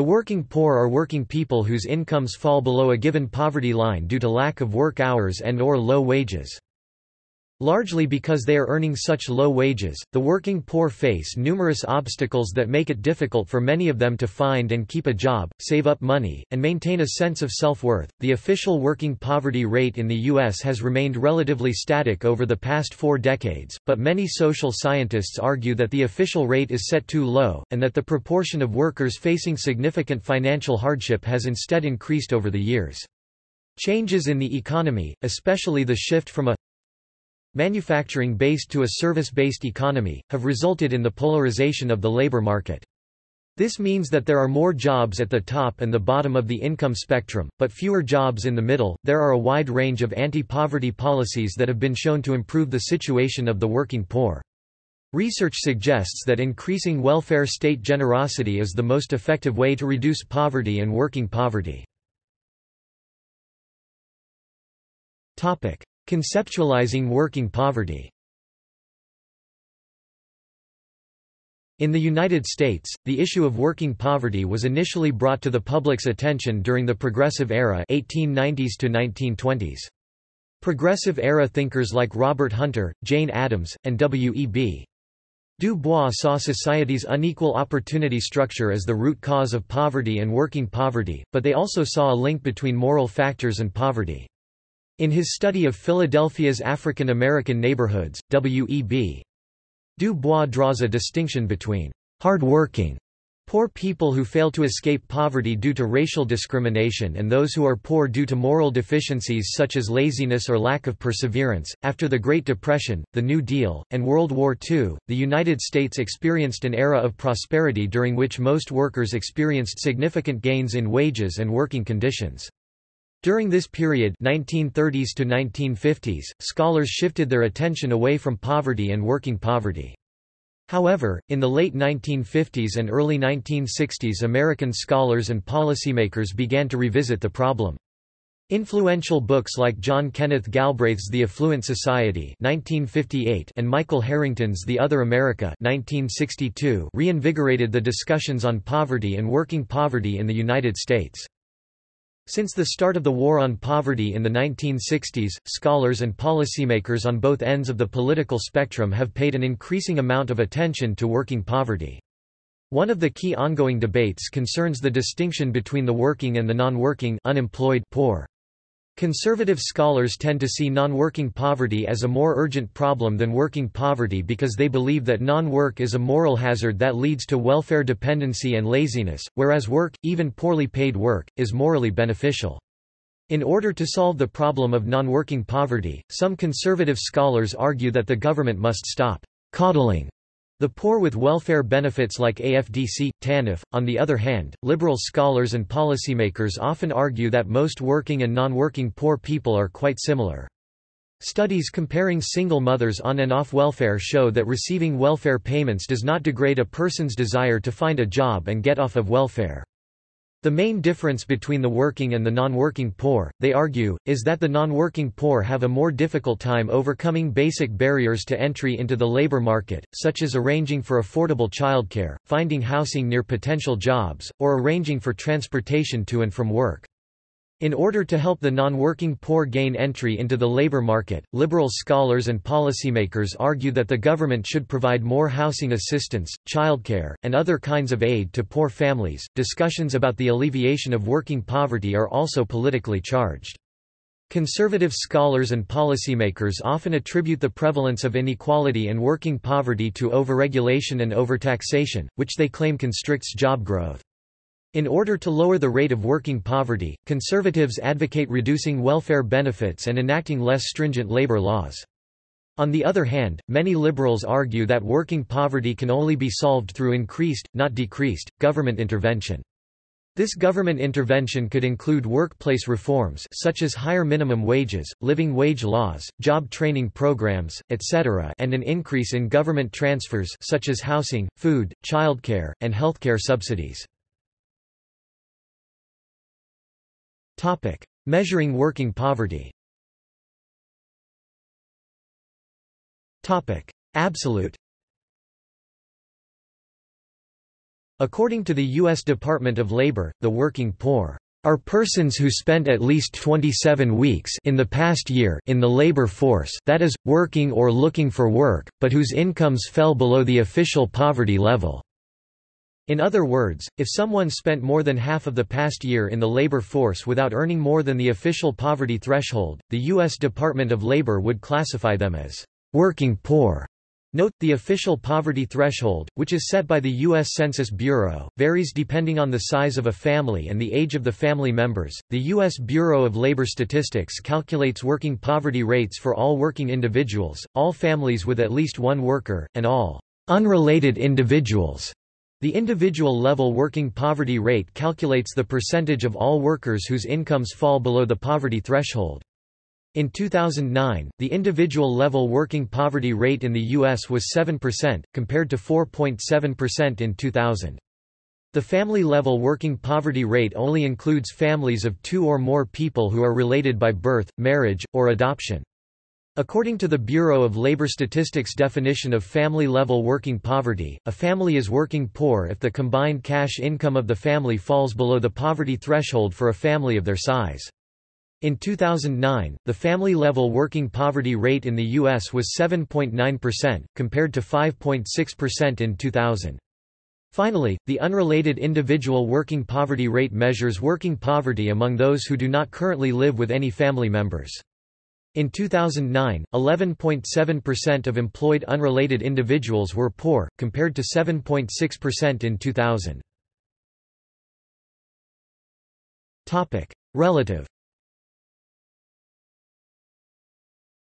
The working poor are working people whose incomes fall below a given poverty line due to lack of work hours and or low wages. Largely because they are earning such low wages, the working poor face numerous obstacles that make it difficult for many of them to find and keep a job, save up money, and maintain a sense of self-worth. The official working poverty rate in the US has remained relatively static over the past 4 decades, but many social scientists argue that the official rate is set too low and that the proportion of workers facing significant financial hardship has instead increased over the years. Changes in the economy, especially the shift from a manufacturing-based to a service-based economy, have resulted in the polarization of the labor market. This means that there are more jobs at the top and the bottom of the income spectrum, but fewer jobs in the middle. There are a wide range of anti-poverty policies that have been shown to improve the situation of the working poor. Research suggests that increasing welfare state generosity is the most effective way to reduce poverty and working poverty. Topic: Conceptualizing working poverty In the United States, the issue of working poverty was initially brought to the public's attention during the Progressive Era 1890s to 1920s. Progressive Era thinkers like Robert Hunter, Jane Addams, and W.E.B. Du Bois saw society's unequal opportunity structure as the root cause of poverty and working poverty, but they also saw a link between moral factors and poverty. In his study of Philadelphia's African American neighborhoods, W.E.B. Du Bois draws a distinction between hard-working poor people who fail to escape poverty due to racial discrimination and those who are poor due to moral deficiencies such as laziness or lack of perseverance. After the Great Depression, the New Deal, and World War II, the United States experienced an era of prosperity during which most workers experienced significant gains in wages and working conditions. During this period 1930s to 1950s, scholars shifted their attention away from poverty and working poverty. However, in the late 1950s and early 1960s American scholars and policymakers began to revisit the problem. Influential books like John Kenneth Galbraith's The Affluent Society 1958 and Michael Harrington's The Other America 1962 reinvigorated the discussions on poverty and working poverty in the United States. Since the start of the War on Poverty in the 1960s, scholars and policymakers on both ends of the political spectrum have paid an increasing amount of attention to working poverty. One of the key ongoing debates concerns the distinction between the working and the non-working unemployed poor. Conservative scholars tend to see non-working poverty as a more urgent problem than working poverty because they believe that non-work is a moral hazard that leads to welfare dependency and laziness, whereas work, even poorly paid work, is morally beneficial. In order to solve the problem of non-working poverty, some conservative scholars argue that the government must stop coddling the poor with welfare benefits like AFDC, TANF. On the other hand, liberal scholars and policymakers often argue that most working and non-working poor people are quite similar. Studies comparing single mothers on and off welfare show that receiving welfare payments does not degrade a person's desire to find a job and get off of welfare. The main difference between the working and the non-working poor, they argue, is that the non-working poor have a more difficult time overcoming basic barriers to entry into the labor market, such as arranging for affordable childcare, finding housing near potential jobs, or arranging for transportation to and from work. In order to help the non-working poor gain entry into the labor market, liberal scholars and policymakers argue that the government should provide more housing assistance, childcare, and other kinds of aid to poor families. Discussions about the alleviation of working poverty are also politically charged. Conservative scholars and policymakers often attribute the prevalence of inequality and working poverty to overregulation and overtaxation, which they claim constricts job growth. In order to lower the rate of working poverty, conservatives advocate reducing welfare benefits and enacting less stringent labor laws. On the other hand, many liberals argue that working poverty can only be solved through increased, not decreased, government intervention. This government intervention could include workplace reforms such as higher minimum wages, living wage laws, job training programs, etc. and an increase in government transfers such as housing, food, childcare, and healthcare subsidies. Topic: Measuring working poverty. Topic: Absolute. According to the U.S. Department of Labor, the working poor are persons who spent at least 27 weeks in the past year in the labor force that is, working or looking for work, but whose incomes fell below the official poverty level. In other words, if someone spent more than half of the past year in the labor force without earning more than the official poverty threshold, the U.S. Department of Labor would classify them as working poor. Note, the official poverty threshold, which is set by the U.S. Census Bureau, varies depending on the size of a family and the age of the family members. The U.S. Bureau of Labor Statistics calculates working poverty rates for all working individuals, all families with at least one worker, and all unrelated individuals. The individual level working poverty rate calculates the percentage of all workers whose incomes fall below the poverty threshold. In 2009, the individual level working poverty rate in the U.S. was 7%, compared to 4.7% in 2000. The family-level working poverty rate only includes families of two or more people who are related by birth, marriage, or adoption. According to the Bureau of Labor Statistics definition of family-level working poverty, a family is working poor if the combined cash income of the family falls below the poverty threshold for a family of their size. In 2009, the family-level working poverty rate in the U.S. was 7.9%, compared to 5.6% in 2000. Finally, the unrelated individual working poverty rate measures working poverty among those who do not currently live with any family members. In 2009, 11.7% of employed unrelated individuals were poor, compared to 7.6% in 2000. Relative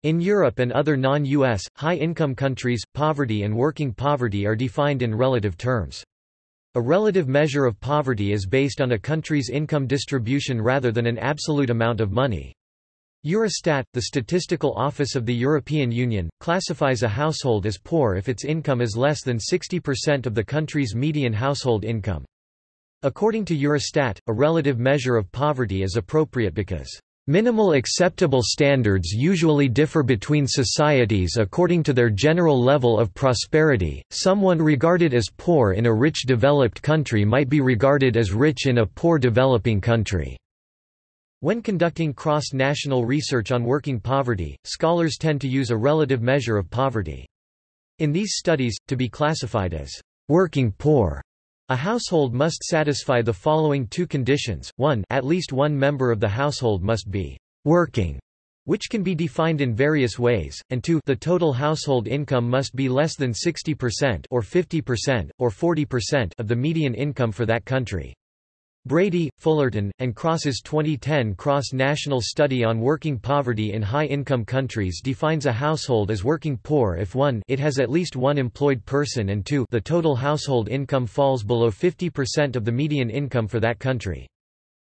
In Europe and other non-US, high-income countries, poverty and working poverty are defined in relative terms. A relative measure of poverty is based on a country's income distribution rather than an absolute amount of money. Eurostat, the statistical office of the European Union, classifies a household as poor if its income is less than 60% of the country's median household income. According to Eurostat, a relative measure of poverty is appropriate because Minimal acceptable standards usually differ between societies according to their general level of prosperity. Someone regarded as poor in a rich developed country might be regarded as rich in a poor developing country. When conducting cross-national research on working poverty, scholars tend to use a relative measure of poverty. In these studies, to be classified as working poor, a household must satisfy the following two conditions, 1 at least one member of the household must be «working», which can be defined in various ways, and 2 the total household income must be less than 60% or 50%, or 40% of the median income for that country. Brady, Fullerton, and Cross's 2010 cross-national study on working poverty in high-income countries defines a household as working poor if 1 it has at least one employed person and 2 the total household income falls below 50% of the median income for that country.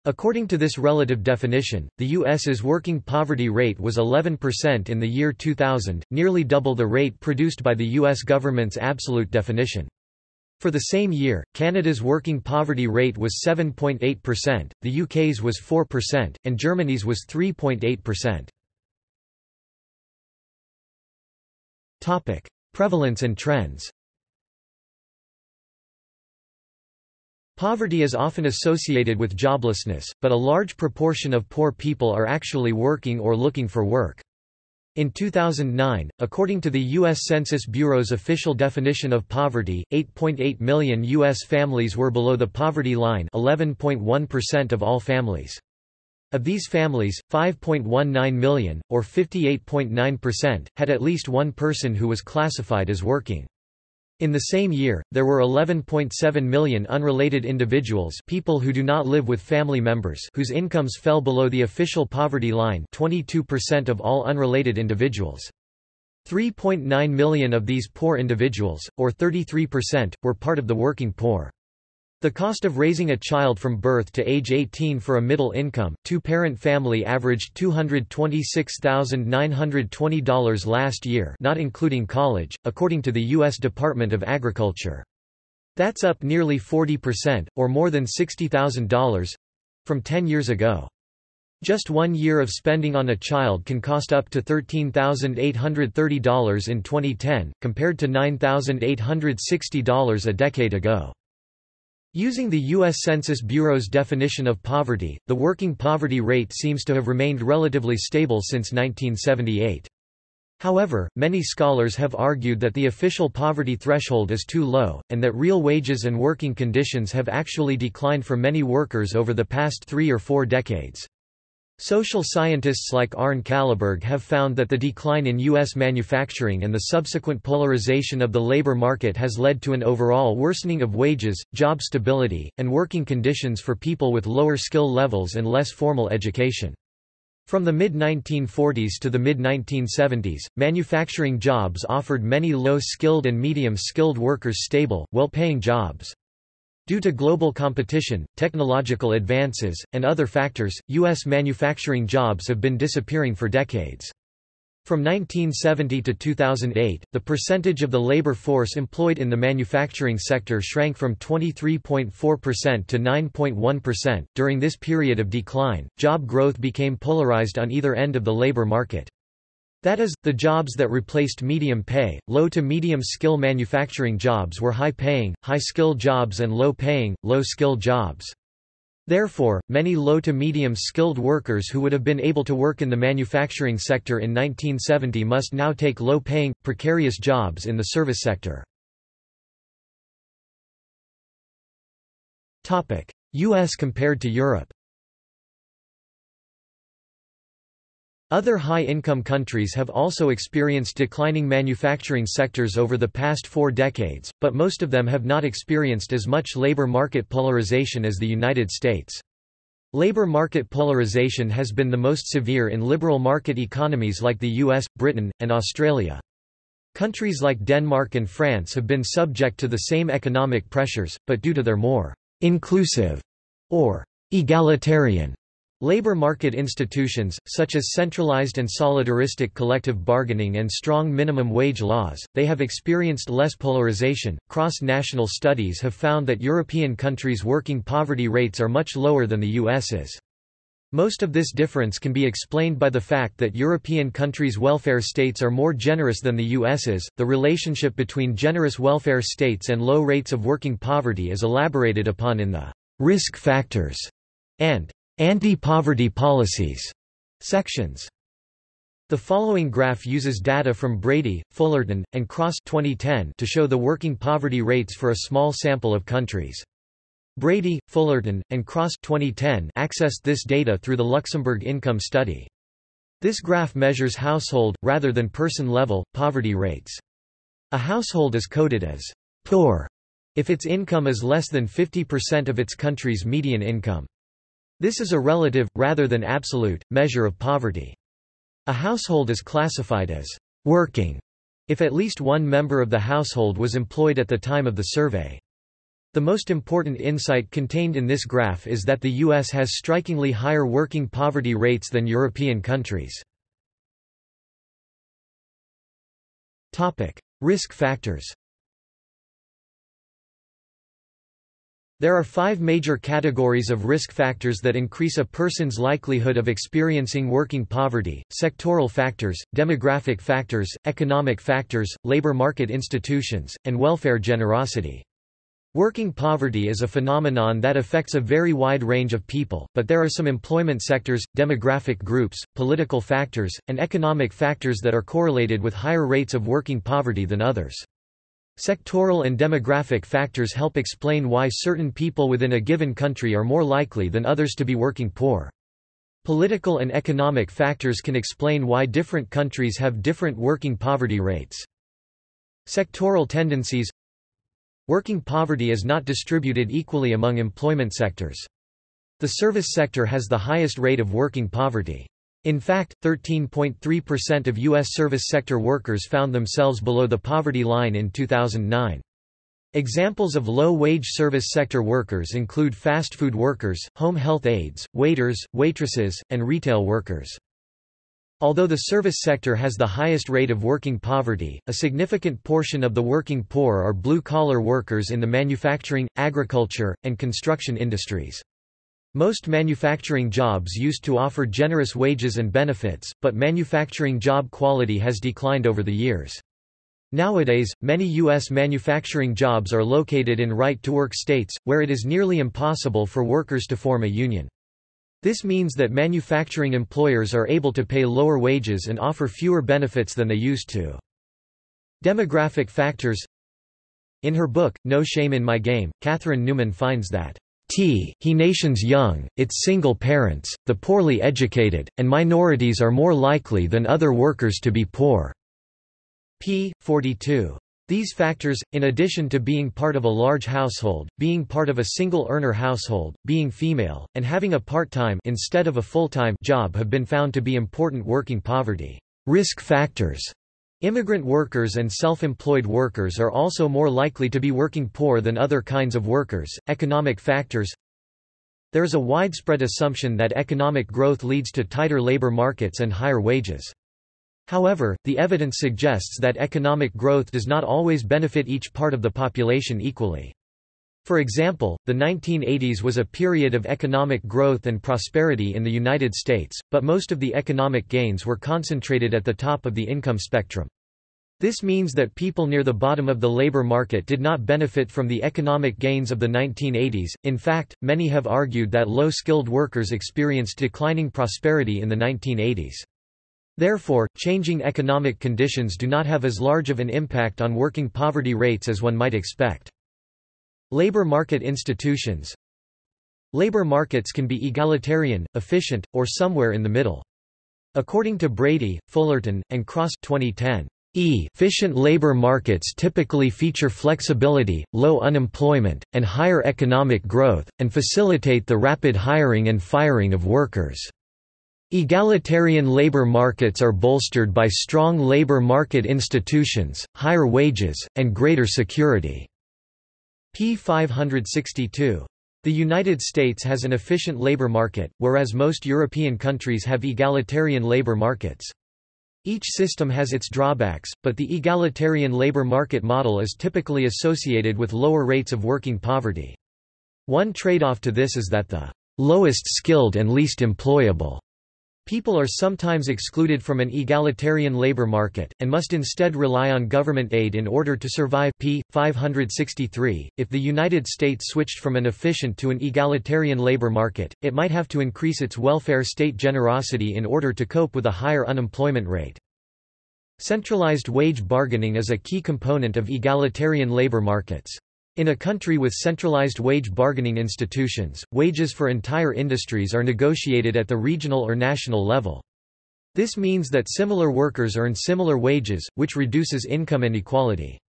According to this relative definition, the U.S.'s working poverty rate was 11% in the year 2000, nearly double the rate produced by the U.S. government's absolute definition. For the same year, Canada's working poverty rate was 7.8%, the UK's was 4%, and Germany's was 3.8%. Topic: Prevalence and trends. Poverty is often associated with joblessness, but a large proportion of poor people are actually working or looking for work. In 2009, according to the U.S. Census Bureau's official definition of poverty, 8.8 million U.S. families were below the poverty line 11.1% of all families. Of these families, 5.19 million, or 58.9%, had at least one person who was classified as working. In the same year, there were 11.7 million unrelated individuals people who do not live with family members whose incomes fell below the official poverty line 22% of all unrelated individuals. 3.9 million of these poor individuals, or 33%, were part of the working poor. The cost of raising a child from birth to age 18 for a middle-income, two-parent family averaged $226,920 last year not including college, according to the U.S. Department of Agriculture. That's up nearly 40%, or more than $60,000—from 10 years ago. Just one year of spending on a child can cost up to $13,830 in 2010, compared to $9,860 a decade ago. Using the U.S. Census Bureau's definition of poverty, the working poverty rate seems to have remained relatively stable since 1978. However, many scholars have argued that the official poverty threshold is too low, and that real wages and working conditions have actually declined for many workers over the past three or four decades. Social scientists like Arne Kalleberg have found that the decline in U.S. manufacturing and the subsequent polarization of the labor market has led to an overall worsening of wages, job stability, and working conditions for people with lower skill levels and less formal education. From the mid-1940s to the mid-1970s, manufacturing jobs offered many low-skilled and medium-skilled workers stable, well-paying jobs. Due to global competition, technological advances, and other factors, U.S. manufacturing jobs have been disappearing for decades. From 1970 to 2008, the percentage of the labor force employed in the manufacturing sector shrank from 23.4% to 9.1%. During this period of decline, job growth became polarized on either end of the labor market. That is, the jobs that replaced medium pay, low to medium skill manufacturing jobs were high paying, high skill jobs and low paying, low skill jobs. Therefore, many low to medium skilled workers who would have been able to work in the manufacturing sector in 1970 must now take low-paying, precarious jobs in the service sector. U.S. compared to Europe Other high-income countries have also experienced declining manufacturing sectors over the past four decades, but most of them have not experienced as much labor market polarization as the United States. Labor market polarization has been the most severe in liberal market economies like the US, Britain, and Australia. Countries like Denmark and France have been subject to the same economic pressures, but due to their more inclusive or egalitarian Labor market institutions, such as centralized and solidaristic collective bargaining and strong minimum wage laws, they have experienced less polarization. Cross national studies have found that European countries' working poverty rates are much lower than the US's. Most of this difference can be explained by the fact that European countries' welfare states are more generous than the US's. The relationship between generous welfare states and low rates of working poverty is elaborated upon in the risk factors and Anti-poverty policies sections. The following graph uses data from Brady, Fullerton, and Cross 2010 to show the working poverty rates for a small sample of countries. Brady, Fullerton, and Cross 2010 accessed this data through the Luxembourg Income Study. This graph measures household, rather than person-level, poverty rates. A household is coded as poor if its income is less than 50% of its country's median income. This is a relative, rather than absolute, measure of poverty. A household is classified as working if at least one member of the household was employed at the time of the survey. The most important insight contained in this graph is that the U.S. has strikingly higher working poverty rates than European countries. Risk factors There are five major categories of risk factors that increase a person's likelihood of experiencing working poverty, sectoral factors, demographic factors, economic factors, labor market institutions, and welfare generosity. Working poverty is a phenomenon that affects a very wide range of people, but there are some employment sectors, demographic groups, political factors, and economic factors that are correlated with higher rates of working poverty than others. Sectoral and demographic factors help explain why certain people within a given country are more likely than others to be working poor. Political and economic factors can explain why different countries have different working poverty rates. Sectoral tendencies Working poverty is not distributed equally among employment sectors. The service sector has the highest rate of working poverty. In fact, 13.3% of U.S. service sector workers found themselves below the poverty line in 2009. Examples of low-wage service sector workers include fast food workers, home health aides, waiters, waitresses, and retail workers. Although the service sector has the highest rate of working poverty, a significant portion of the working poor are blue-collar workers in the manufacturing, agriculture, and construction industries. Most manufacturing jobs used to offer generous wages and benefits, but manufacturing job quality has declined over the years. Nowadays, many U.S. manufacturing jobs are located in right-to-work states, where it is nearly impossible for workers to form a union. This means that manufacturing employers are able to pay lower wages and offer fewer benefits than they used to. Demographic factors In her book, No Shame in My Game, Katherine Newman finds that He nations young, its single parents, the poorly educated, and minorities are more likely than other workers to be poor p. 42. These factors, in addition to being part of a large household, being part of a single-earner household, being female, and having a part-time instead of a full-time job have been found to be important working poverty risk factors. Immigrant workers and self-employed workers are also more likely to be working poor than other kinds of workers. Economic factors There is a widespread assumption that economic growth leads to tighter labor markets and higher wages. However, the evidence suggests that economic growth does not always benefit each part of the population equally. For example, the 1980s was a period of economic growth and prosperity in the United States, but most of the economic gains were concentrated at the top of the income spectrum. This means that people near the bottom of the labor market did not benefit from the economic gains of the 1980s. In fact, many have argued that low-skilled workers experienced declining prosperity in the 1980s. Therefore, changing economic conditions do not have as large of an impact on working poverty rates as one might expect. Labor market institutions Labor markets can be egalitarian, efficient, or somewhere in the middle. According to Brady, Fullerton, and Cross 2010, efficient labor markets typically feature flexibility, low unemployment, and higher economic growth, and facilitate the rapid hiring and firing of workers. Egalitarian labor markets are bolstered by strong labor market institutions, higher wages, and greater security. P. 562. The United States has an efficient labor market, whereas most European countries have egalitarian labor markets. Each system has its drawbacks, but the egalitarian labor market model is typically associated with lower rates of working poverty. One trade-off to this is that the lowest skilled and least employable People are sometimes excluded from an egalitarian labor market, and must instead rely on government aid in order to survive p. 563. If the United States switched from an efficient to an egalitarian labor market, it might have to increase its welfare state generosity in order to cope with a higher unemployment rate. Centralized wage bargaining is a key component of egalitarian labor markets. In a country with centralized wage bargaining institutions, wages for entire industries are negotiated at the regional or national level. This means that similar workers earn similar wages, which reduces income inequality.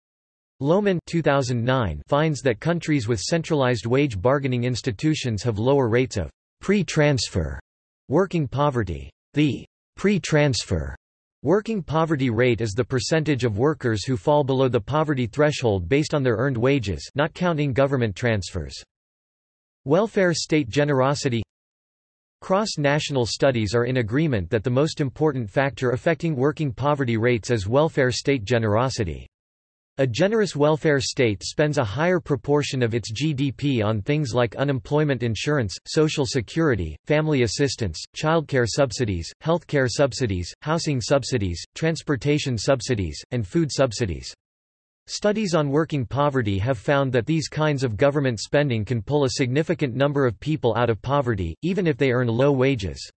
Lohmann 2009 finds that countries with centralized wage bargaining institutions have lower rates of pre-transfer working poverty. The pre-transfer Working poverty rate is the percentage of workers who fall below the poverty threshold based on their earned wages not counting government transfers. Welfare state generosity Cross-national studies are in agreement that the most important factor affecting working poverty rates is welfare state generosity. A generous welfare state spends a higher proportion of its GDP on things like unemployment insurance, social security, family assistance, childcare subsidies, healthcare subsidies, housing subsidies, transportation subsidies, and food subsidies. Studies on working poverty have found that these kinds of government spending can pull a significant number of people out of poverty, even if they earn low wages.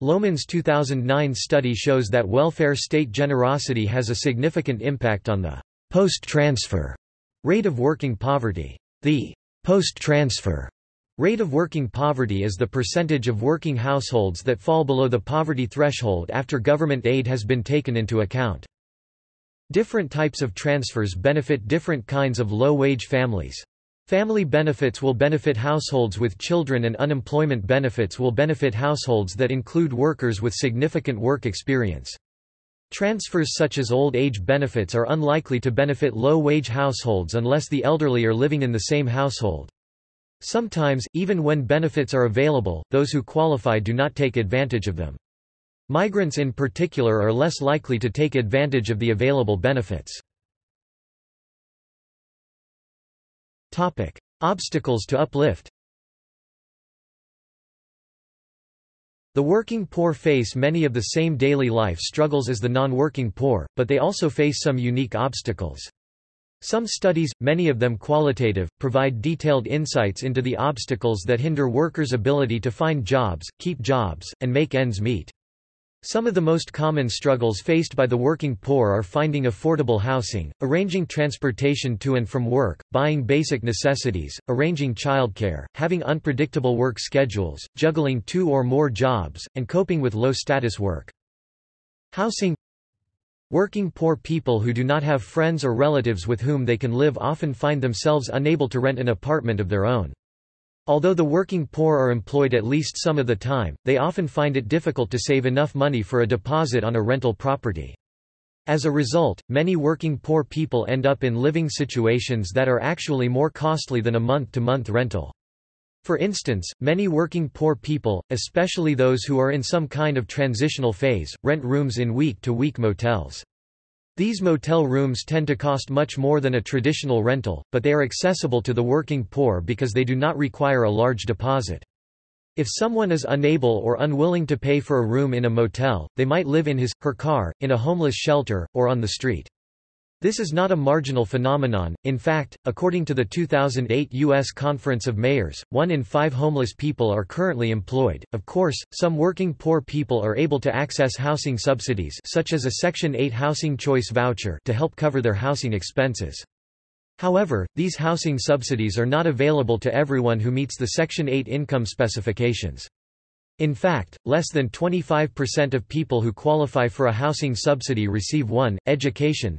Lohmann's 2009 study shows that welfare state generosity has a significant impact on the Post-transfer rate of working poverty. The post-transfer rate of working poverty is the percentage of working households that fall below the poverty threshold after government aid has been taken into account. Different types of transfers benefit different kinds of low-wage families. Family benefits will benefit households with children and unemployment benefits will benefit households that include workers with significant work experience. Transfers such as old age benefits are unlikely to benefit low-wage households unless the elderly are living in the same household. Sometimes, even when benefits are available, those who qualify do not take advantage of them. Migrants in particular are less likely to take advantage of the available benefits. Obstacles to uplift The working poor face many of the same daily life struggles as the non-working poor, but they also face some unique obstacles. Some studies, many of them qualitative, provide detailed insights into the obstacles that hinder workers' ability to find jobs, keep jobs, and make ends meet. Some of the most common struggles faced by the working poor are finding affordable housing, arranging transportation to and from work, buying basic necessities, arranging childcare, having unpredictable work schedules, juggling two or more jobs, and coping with low-status work. Housing Working poor people who do not have friends or relatives with whom they can live often find themselves unable to rent an apartment of their own. Although the working poor are employed at least some of the time, they often find it difficult to save enough money for a deposit on a rental property. As a result, many working poor people end up in living situations that are actually more costly than a month-to-month -month rental. For instance, many working poor people, especially those who are in some kind of transitional phase, rent rooms in week-to-week -week motels. These motel rooms tend to cost much more than a traditional rental, but they are accessible to the working poor because they do not require a large deposit. If someone is unable or unwilling to pay for a room in a motel, they might live in his, her car, in a homeless shelter, or on the street. This is not a marginal phenomenon, in fact, according to the 2008 U.S. Conference of Mayors, one in five homeless people are currently employed. Of course, some working poor people are able to access housing subsidies such as a Section 8 Housing Choice Voucher to help cover their housing expenses. However, these housing subsidies are not available to everyone who meets the Section 8 income specifications. In fact, less than 25% of people who qualify for a housing subsidy receive one. Education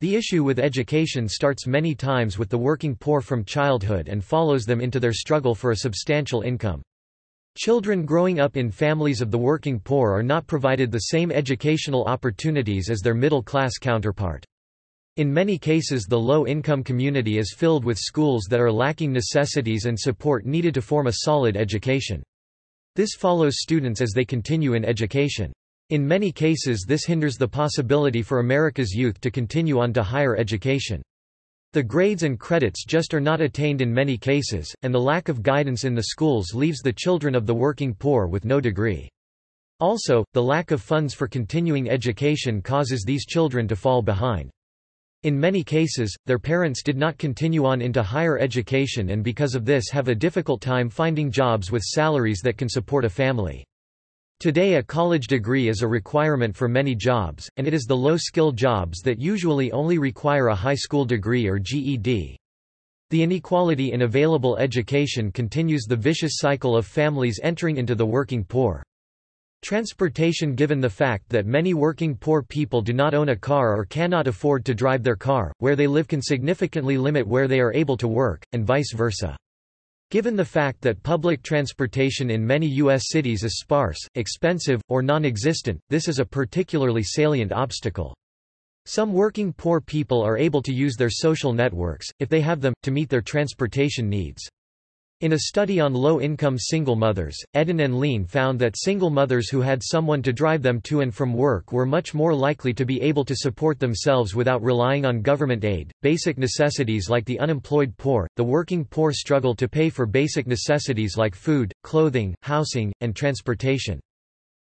the issue with education starts many times with the working poor from childhood and follows them into their struggle for a substantial income. Children growing up in families of the working poor are not provided the same educational opportunities as their middle-class counterpart. In many cases the low-income community is filled with schools that are lacking necessities and support needed to form a solid education. This follows students as they continue in education. In many cases this hinders the possibility for America's youth to continue on to higher education. The grades and credits just are not attained in many cases, and the lack of guidance in the schools leaves the children of the working poor with no degree. Also, the lack of funds for continuing education causes these children to fall behind. In many cases, their parents did not continue on into higher education and because of this have a difficult time finding jobs with salaries that can support a family. Today a college degree is a requirement for many jobs, and it is the low-skill jobs that usually only require a high school degree or GED. The inequality in available education continues the vicious cycle of families entering into the working poor. Transportation Given the fact that many working poor people do not own a car or cannot afford to drive their car, where they live can significantly limit where they are able to work, and vice versa. Given the fact that public transportation in many U.S. cities is sparse, expensive, or non-existent, this is a particularly salient obstacle. Some working poor people are able to use their social networks, if they have them, to meet their transportation needs. In a study on low-income single mothers, Edin and Lein found that single mothers who had someone to drive them to and from work were much more likely to be able to support themselves without relying on government aid. Basic necessities like the unemployed poor, the working poor struggle to pay for basic necessities like food, clothing, housing, and transportation.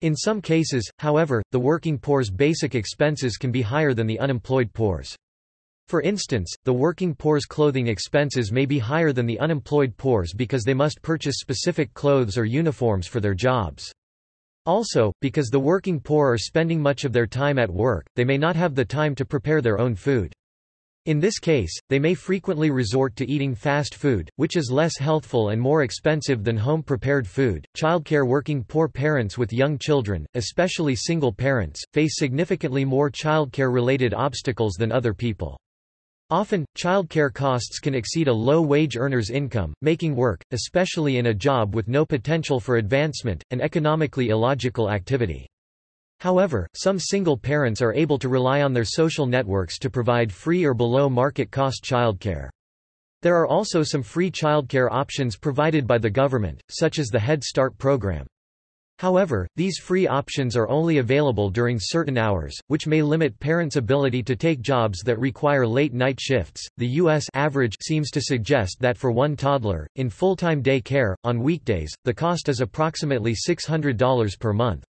In some cases, however, the working poor's basic expenses can be higher than the unemployed poor's. For instance, the working poor's clothing expenses may be higher than the unemployed poor's because they must purchase specific clothes or uniforms for their jobs. Also, because the working poor are spending much of their time at work, they may not have the time to prepare their own food. In this case, they may frequently resort to eating fast food, which is less healthful and more expensive than home-prepared food. Childcare working poor parents with young children, especially single parents, face significantly more childcare-related obstacles than other people. Often, childcare costs can exceed a low-wage earner's income, making work, especially in a job with no potential for advancement, an economically illogical activity. However, some single parents are able to rely on their social networks to provide free or below market cost childcare. There are also some free childcare options provided by the government, such as the Head Start program. However, these free options are only available during certain hours, which may limit parents' ability to take jobs that require late night shifts. The U.S. average seems to suggest that for one toddler, in full-time day care, on weekdays, the cost is approximately $600 per month.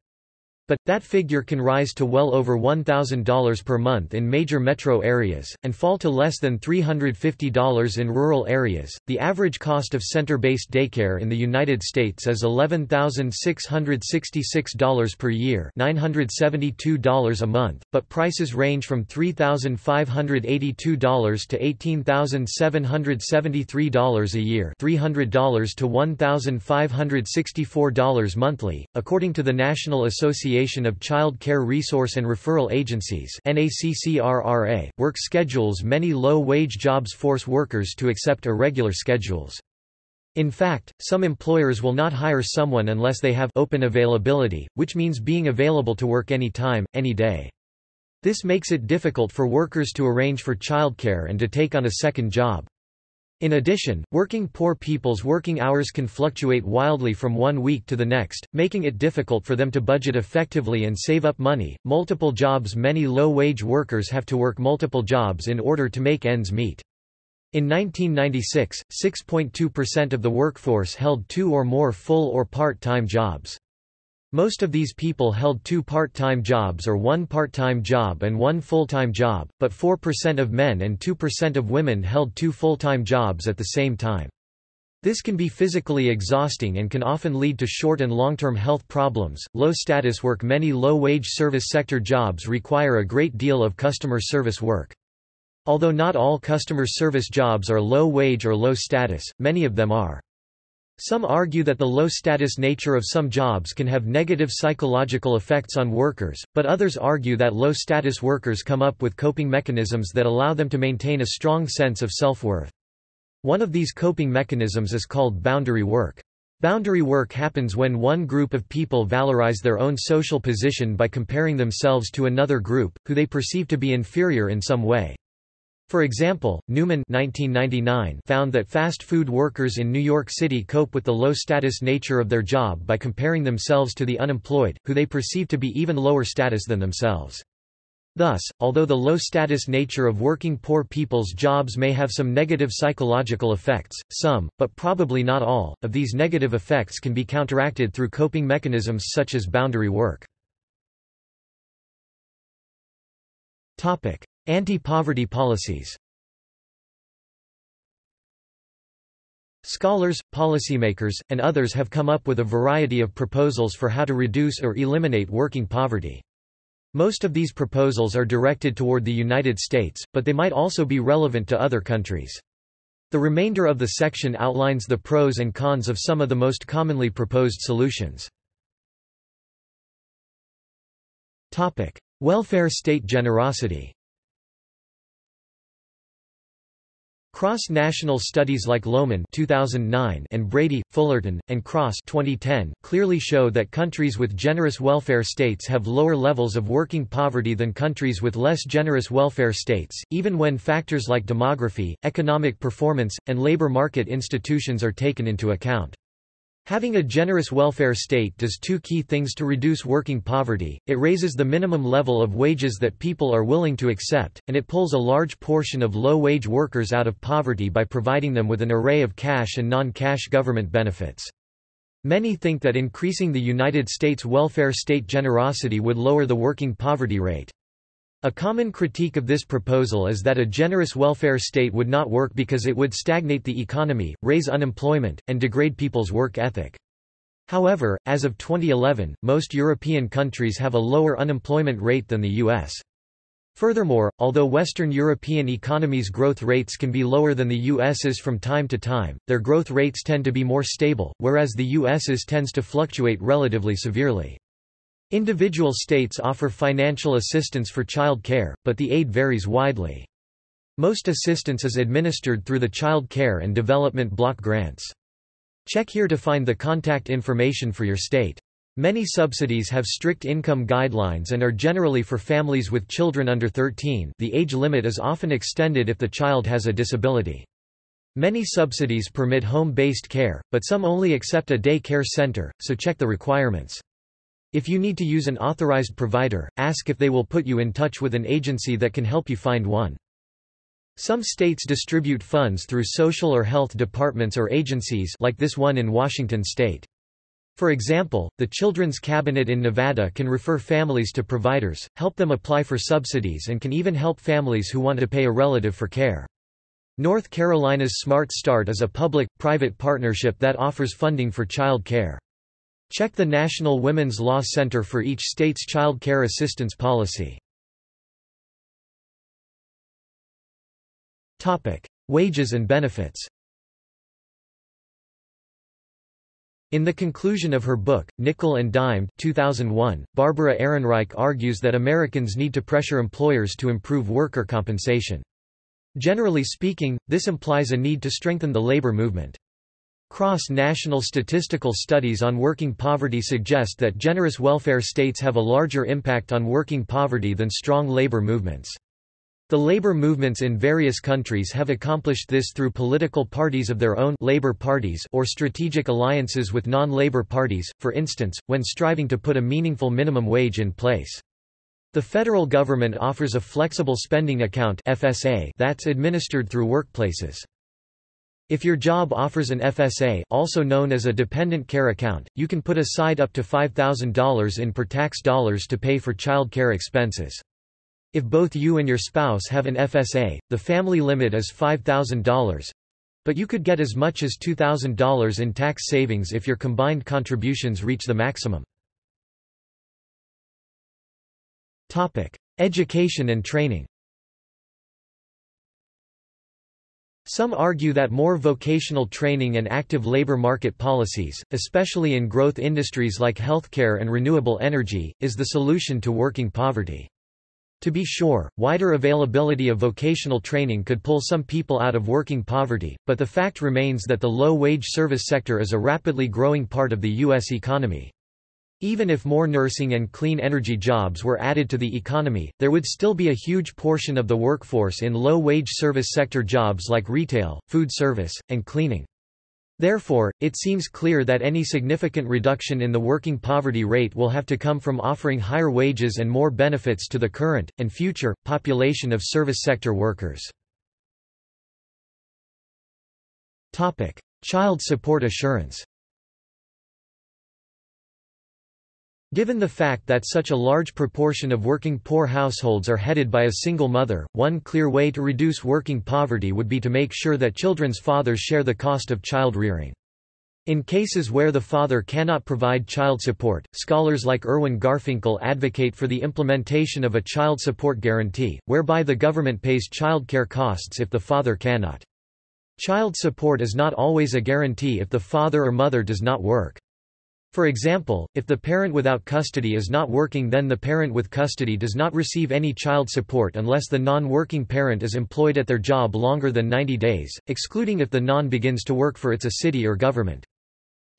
But, that figure can rise to well over $1,000 per month in major metro areas, and fall to less than $350 in rural areas. The average cost of center based daycare in the United States is $11,666 per year, $972 a month, but prices range from $3,582 to $18,773 a year, $300 to $1,564 monthly, according to the National Association Association of Child Care Resource and Referral Agencies work schedules many low-wage jobs force workers to accept irregular schedules. In fact, some employers will not hire someone unless they have open availability, which means being available to work any time, any day. This makes it difficult for workers to arrange for childcare and to take on a second job. In addition, working poor people's working hours can fluctuate wildly from one week to the next, making it difficult for them to budget effectively and save up money. Multiple jobs Many low wage workers have to work multiple jobs in order to make ends meet. In 1996, 6.2% of the workforce held two or more full or part time jobs. Most of these people held two part-time jobs or one part-time job and one full-time job, but 4% of men and 2% of women held two full-time jobs at the same time. This can be physically exhausting and can often lead to short and long-term health problems. Low status work Many low-wage service sector jobs require a great deal of customer service work. Although not all customer service jobs are low wage or low status, many of them are. Some argue that the low-status nature of some jobs can have negative psychological effects on workers, but others argue that low-status workers come up with coping mechanisms that allow them to maintain a strong sense of self-worth. One of these coping mechanisms is called boundary work. Boundary work happens when one group of people valorize their own social position by comparing themselves to another group, who they perceive to be inferior in some way. For example, Newman 1999 found that fast food workers in New York City cope with the low-status nature of their job by comparing themselves to the unemployed, who they perceive to be even lower status than themselves. Thus, although the low-status nature of working poor people's jobs may have some negative psychological effects, some, but probably not all, of these negative effects can be counteracted through coping mechanisms such as boundary work. Anti-poverty policies Scholars, policymakers, and others have come up with a variety of proposals for how to reduce or eliminate working poverty. Most of these proposals are directed toward the United States, but they might also be relevant to other countries. The remainder of the section outlines the pros and cons of some of the most commonly proposed solutions. Welfare state generosity Cross-national studies like Lohmann 2009 and Brady, Fullerton, and Cross 2010 clearly show that countries with generous welfare states have lower levels of working poverty than countries with less generous welfare states, even when factors like demography, economic performance, and labor market institutions are taken into account. Having a generous welfare state does two key things to reduce working poverty, it raises the minimum level of wages that people are willing to accept, and it pulls a large portion of low-wage workers out of poverty by providing them with an array of cash and non-cash government benefits. Many think that increasing the United States welfare state generosity would lower the working poverty rate. A common critique of this proposal is that a generous welfare state would not work because it would stagnate the economy, raise unemployment, and degrade people's work ethic. However, as of 2011, most European countries have a lower unemployment rate than the U.S. Furthermore, although Western European economies' growth rates can be lower than the U.S.'s from time to time, their growth rates tend to be more stable, whereas the U.S.'s tends to fluctuate relatively severely. Individual states offer financial assistance for child care, but the aid varies widely. Most assistance is administered through the Child Care and Development Block Grants. Check here to find the contact information for your state. Many subsidies have strict income guidelines and are generally for families with children under 13 the age limit is often extended if the child has a disability. Many subsidies permit home-based care, but some only accept a day care center, so check the requirements. If you need to use an authorized provider, ask if they will put you in touch with an agency that can help you find one. Some states distribute funds through social or health departments or agencies like this one in Washington state. For example, the Children's Cabinet in Nevada can refer families to providers, help them apply for subsidies and can even help families who want to pay a relative for care. North Carolina's Smart Start is a public-private partnership that offers funding for child care. Check the National Women's Law Center for each state's child care assistance policy. Wages and benefits In the conclusion of her book, Nickel and Dimed 2001, Barbara Ehrenreich argues that Americans need to pressure employers to improve worker compensation. Generally speaking, this implies a need to strengthen the labor movement. Cross-national statistical studies on working poverty suggest that generous welfare states have a larger impact on working poverty than strong labor movements. The labor movements in various countries have accomplished this through political parties of their own labor parties or strategic alliances with non-labor parties, for instance, when striving to put a meaningful minimum wage in place. The federal government offers a flexible spending account FSA that's administered through workplaces. If your job offers an FSA also known as a dependent care account, you can put aside up to $5,000 in per-tax dollars to pay for child care expenses. If both you and your spouse have an FSA, the family limit is $5,000. But you could get as much as $2,000 in tax savings if your combined contributions reach the maximum. Education and training Some argue that more vocational training and active labor market policies, especially in growth industries like healthcare and renewable energy, is the solution to working poverty. To be sure, wider availability of vocational training could pull some people out of working poverty, but the fact remains that the low-wage service sector is a rapidly growing part of the U.S. economy. Even if more nursing and clean energy jobs were added to the economy, there would still be a huge portion of the workforce in low-wage service sector jobs like retail, food service, and cleaning. Therefore, it seems clear that any significant reduction in the working poverty rate will have to come from offering higher wages and more benefits to the current, and future, population of service sector workers. Child support assurance Given the fact that such a large proportion of working poor households are headed by a single mother, one clear way to reduce working poverty would be to make sure that children's fathers share the cost of child rearing. In cases where the father cannot provide child support, scholars like Irwin Garfinkel advocate for the implementation of a child support guarantee, whereby the government pays child care costs if the father cannot. Child support is not always a guarantee if the father or mother does not work. For example, if the parent without custody is not working then the parent with custody does not receive any child support unless the non-working parent is employed at their job longer than 90 days, excluding if the non begins to work for its a city or government.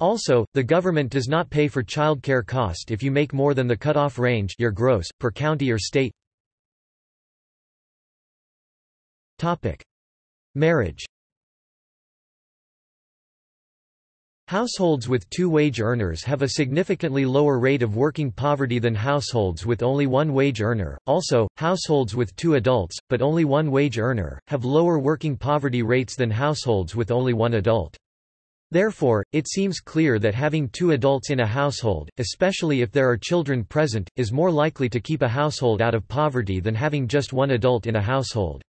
Also, the government does not pay for child care cost if you make more than the cutoff range your gross, per county or state. Marriage Households with two wage earners have a significantly lower rate of working poverty than households with only one wage earner. Also, households with two adults, but only one wage earner, have lower working poverty rates than households with only one adult. Therefore, it seems clear that having two adults in a household, especially if there are children present, is more likely to keep a household out of poverty than having just one adult in a household.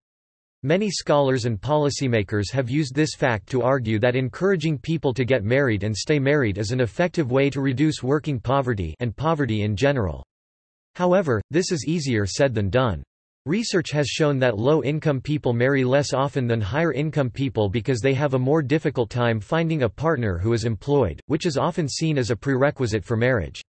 Many scholars and policymakers have used this fact to argue that encouraging people to get married and stay married is an effective way to reduce working poverty and poverty in general. However, this is easier said than done. Research has shown that low-income people marry less often than higher-income people because they have a more difficult time finding a partner who is employed, which is often seen as a prerequisite for marriage.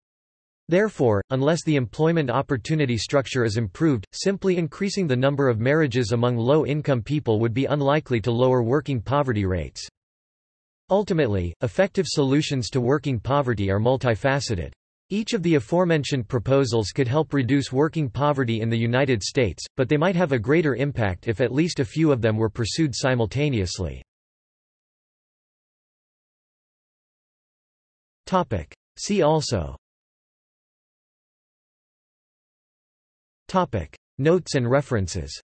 Therefore, unless the employment opportunity structure is improved, simply increasing the number of marriages among low-income people would be unlikely to lower working poverty rates. Ultimately, effective solutions to working poverty are multifaceted. Each of the aforementioned proposals could help reduce working poverty in the United States, but they might have a greater impact if at least a few of them were pursued simultaneously. See also Notes and references